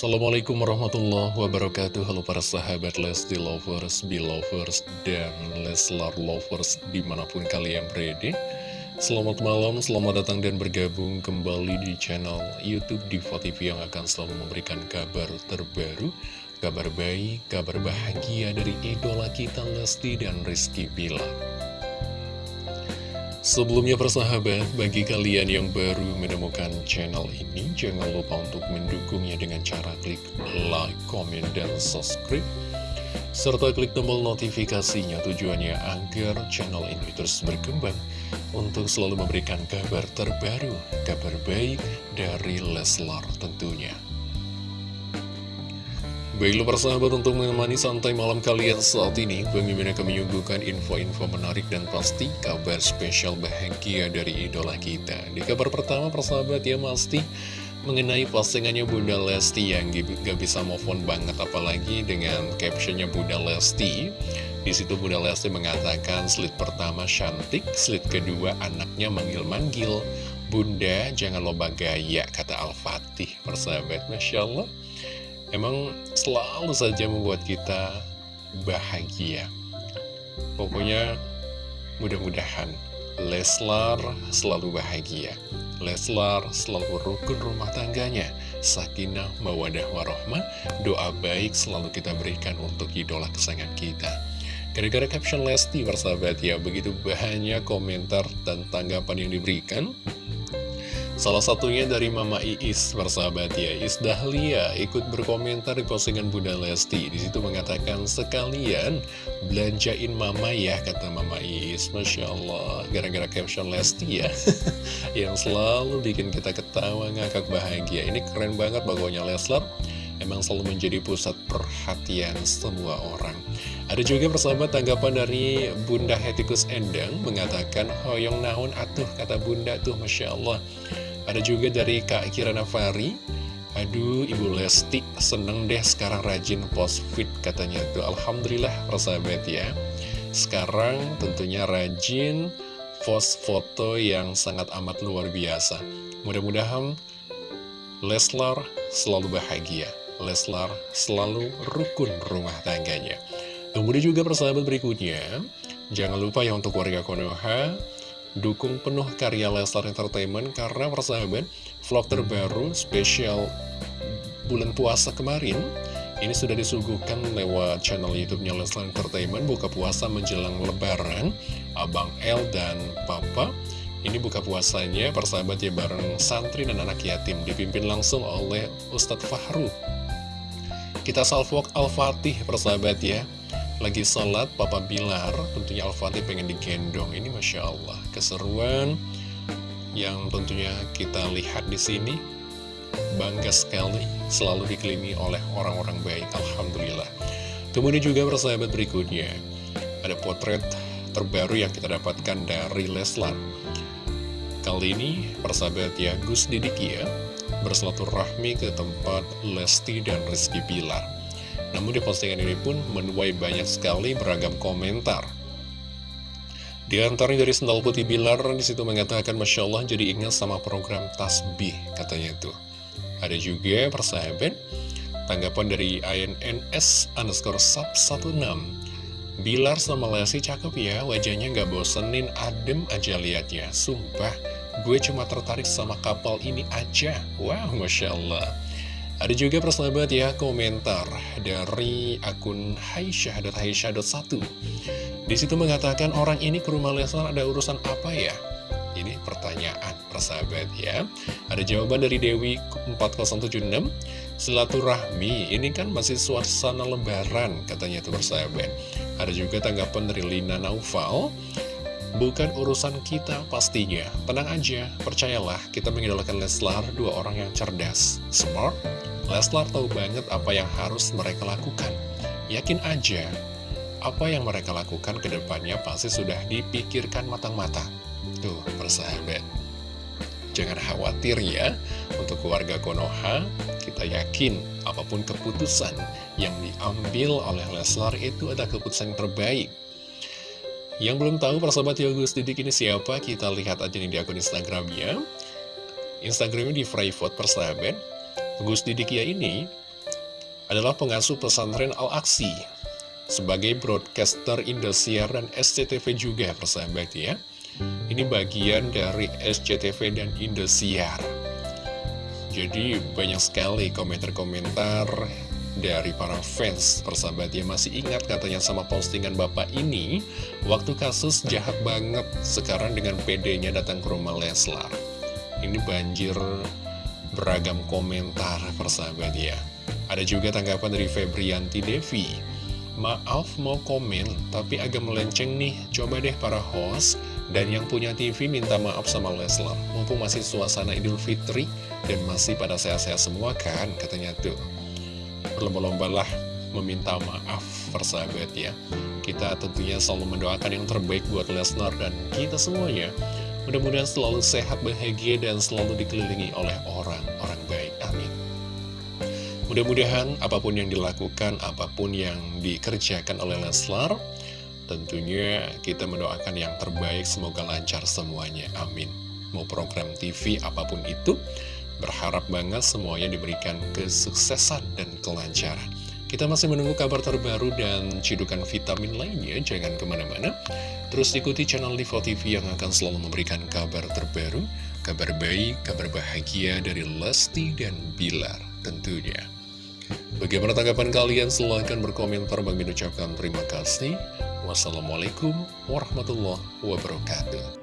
Assalamualaikum warahmatullahi wabarakatuh. Halo para sahabat Lesti Lovers, Belovers, dan Leslar Lovers di mana pun kalian berada. Selamat malam, selamat datang dan bergabung kembali di channel Youtube Diva TV yang akan selalu memberikan kabar terbaru Kabar baik, kabar bahagia dari idola kita Lesti dan Rizky Bilar Sebelumnya persahabat, bagi kalian yang baru menemukan channel ini, jangan lupa untuk mendukungnya dengan cara klik like, comment, dan subscribe. Serta klik tombol notifikasinya tujuannya agar channel ini terus berkembang untuk selalu memberikan kabar terbaru, kabar baik dari Leslar tentunya. Baiklah persahabat untuk menemani santai malam kalian saat ini Mimin akan menyuguhkan info-info menarik dan pasti kabar spesial bahagia dari idola kita. Di kabar pertama persahabat ya pasti mengenai postingannya Bunda Lesti yang gak bisa move on banget apalagi dengan captionnya Bunda Lesti. Di situ Bunda Lesti mengatakan slide pertama cantik, slide kedua anaknya manggil-manggil. Bunda jangan lupa gaya kata Al-Fatih persahabat. Masya Allah Emang selalu saja membuat kita bahagia. Pokoknya mudah-mudahan Leslar selalu bahagia. Leslar selalu rukun rumah tangganya. Sakinah mawadah warohmah. Doa baik selalu kita berikan untuk idola kesayangan kita. Gara-gara caption Lesti persahabat ya Begitu banyak komentar dan tanggapan yang diberikan Salah satunya dari Mama Iis, persahabat ya, Iis Dahlia ikut berkomentar di postingan Bunda Lesti. Di situ mengatakan, sekalian belanjain Mama ya, kata Mama Iis. Masya Allah, gara-gara caption Lesti ya, yang selalu bikin kita ketawa, ngakak bahagia. Ini keren banget pokoknya Leslar emang selalu menjadi pusat perhatian semua orang. Ada juga persahabat tanggapan dari Bunda Hetikus Endang mengatakan, Hoyong naon atuh, kata Bunda tuh, Masya Allah. Ada juga dari Kak Kirana Fari Aduh Ibu Lesti seneng deh sekarang rajin post fit katanya. Tuh Alhamdulillah persahabat ya. Sekarang tentunya rajin post foto yang sangat amat luar biasa. Mudah-mudahan Leslar selalu bahagia. Leslar selalu rukun rumah tangganya. Kemudian juga persahabat berikutnya Jangan lupa ya untuk warga Konoha Dukung penuh karya Leslar Entertainment karena persahabat vlog terbaru spesial bulan puasa kemarin ini sudah disuguhkan lewat channel YouTube-nya Leslar Entertainment buka puasa menjelang lebaran Abang L dan Papa. Ini buka puasanya persahabat ya bareng santri dan anak yatim dipimpin langsung oleh Ustadz Fahru. Kita salvok Al-Fatih persahabat ya lagi sholat Papa Bilar tentunya Al-Fatih pengen digendong. Ini Masya Allah keseruan yang tentunya kita lihat di sini. Bangga sekali selalu dikelilingi oleh orang-orang baik Alhamdulillah. Kemudian juga persahabat berikutnya ada potret terbaru yang kita dapatkan dari Leslar. Kali ini persahabat ya Gus Didik ya bersilaturahmi ke tempat Lesti dan Rizky Bilar namun di postingan ini pun menuai banyak sekali beragam komentar. Di antaranya dari Sendal Putih Bilar di situ mengatakan Masya Allah jadi ingat sama program Tasbih katanya tuh. Ada juga persahabat tanggapan dari INNS underscore sub 16 Bilar sama Lesi cakep ya wajahnya gak bosenin adem aja liatnya Sumpah gue cuma tertarik sama kapal ini aja Wow Masya Allah ada juga persahabat ya komentar dari akun Haisyah.Haisyah.1 Di situ mengatakan orang ini ke rumah Leslar ada urusan apa ya? Ini pertanyaan persahabat ya. Ada jawaban dari Dewi 4076 Silaturahmi ini kan masih suasana lebaran katanya itu persahabat. Ada juga tanggapan dari Lina Naufal. Bukan urusan kita pastinya. Tenang aja, percayalah kita mengidolakan Leslar Dua orang yang cerdas, smart, Leslar tahu banget apa yang harus mereka lakukan. Yakin aja, apa yang mereka lakukan ke depannya pasti sudah dipikirkan matang-matang. Tuh, persahabat. Jangan khawatir ya, untuk keluarga Konoha, kita yakin apa pun keputusan yang diambil oleh Leslar itu adalah keputusan yang terbaik. Yang belum tahu persahabat Yogus Didik ini siapa, kita lihat aja nih di akun Instagramnya. Instagramnya di private persahabat. Gus Didikia ini adalah pengasuh pesantren Al-Aksi sebagai broadcaster Indosiar dan SCTV juga persahabat ya. Ini bagian dari SCTV dan Indosiar. Jadi banyak sekali komentar-komentar dari para fans persahabat yang masih ingat katanya sama postingan bapak ini waktu kasus jahat banget sekarang dengan PD-nya datang ke rumah Leslar ini banjir beragam komentar persahabat ya ada juga tanggapan dari Febrianti Devi Maaf mau komen, tapi agak melenceng nih. Coba deh para host dan yang punya TV minta maaf sama Leslar. Mumpung masih suasana Idul Fitri dan masih pada sehat-sehat semua kan, katanya tuh. Berlomba-lombalah meminta maaf persahabat ya. Kita tentunya selalu mendoakan yang terbaik buat Lesnar dan kita semuanya. Mudah-mudahan selalu sehat, bahagia, dan selalu dikelilingi oleh orang-orang baik. Amin. Mudah-mudahan apa pun yang dilakukan, apa pun yang dikerjakan oleh Leslar, tentunya kita mendoakan yang terbaik, semoga lancar semuanya. Amin. Mau program TV apa pun itu, berharap banget semuanya diberikan kesuksesan dan kelancaran. Kita masih menunggu kabar terbaru dan cidukan vitamin lainnya, jangan ke mana-mana. Terus ikuti channel Divo TV yang akan selalu memberikan kabar terbaru, kabar baik, kabar bahagia dari Lesti dan Bilar tentunya. Bagaimana tanggapan kalian? Silahkan berkomentar. Bagi ucapkan terima kasih. Wassalamualaikum warahmatullahi wabarakatuh.